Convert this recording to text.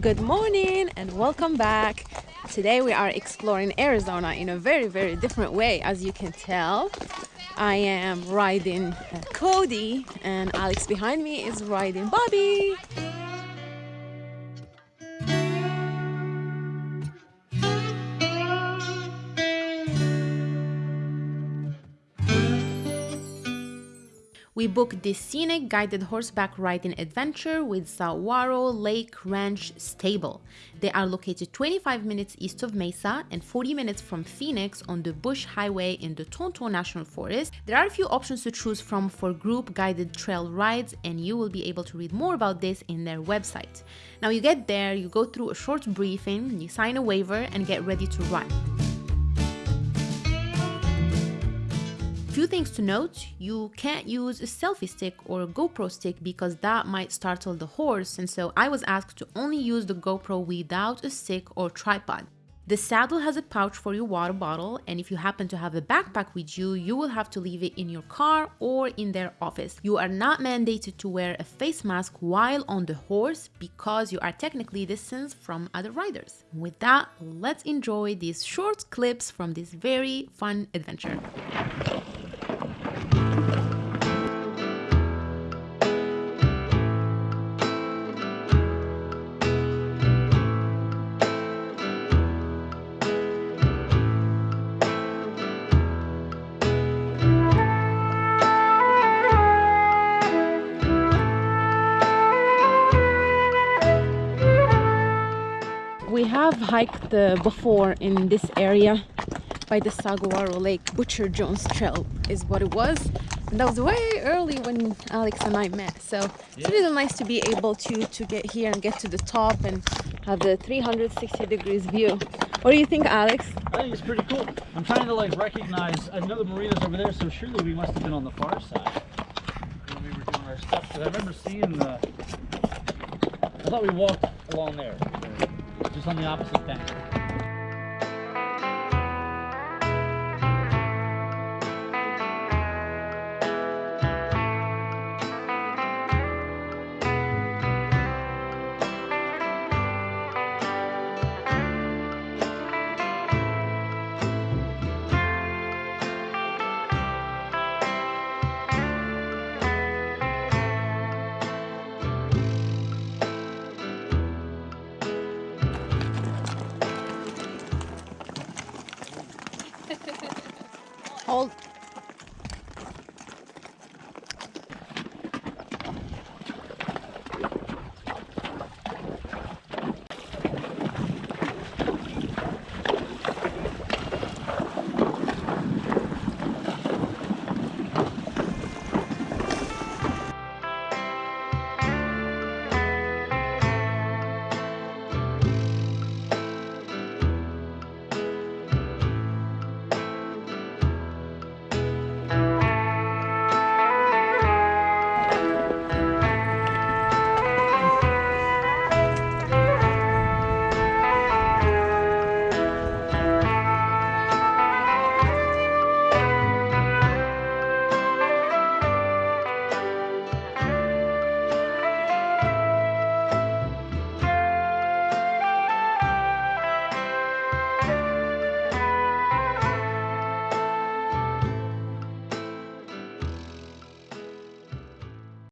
Good morning and welcome back. Today we are exploring Arizona in a very, very different way, as you can tell. I am riding uh, Cody, and Alex behind me is riding Bobby. We booked this scenic guided horseback riding adventure with Saguaro Lake Ranch Stable. They are located 25 minutes east of Mesa and 40 minutes from Phoenix on the Bush Highway in the Tonto National Forest. There are a few options to choose from for group guided trail rides and you will be able to read more about this in their website. Now you get there, you go through a short briefing, you sign a waiver and get ready to run. Few things to note, you can't use a selfie stick or a GoPro stick because that might startle the horse and so I was asked to only use the GoPro without a stick or tripod. The saddle has a pouch for your water bottle and if you happen to have a backpack with you, you will have to leave it in your car or in their office. You are not mandated to wear a face mask while on the horse because you are technically distanced from other riders. With that, let's enjoy these short clips from this very fun adventure. We have hiked uh, before in this area by the Saguaro Lake. Butcher Jones Trail is what it was. And that was way early when Alex and I met. So it's really nice to be able to, to get here and get to the top and have the 360 degrees view. What do you think, Alex? I think it's pretty cool. I'm trying to like recognize, I know the marina's over there, so surely we must have been on the far side when we were doing our stuff. Because I remember seeing the, I thought we walked along there just on the opposite bank. Hold.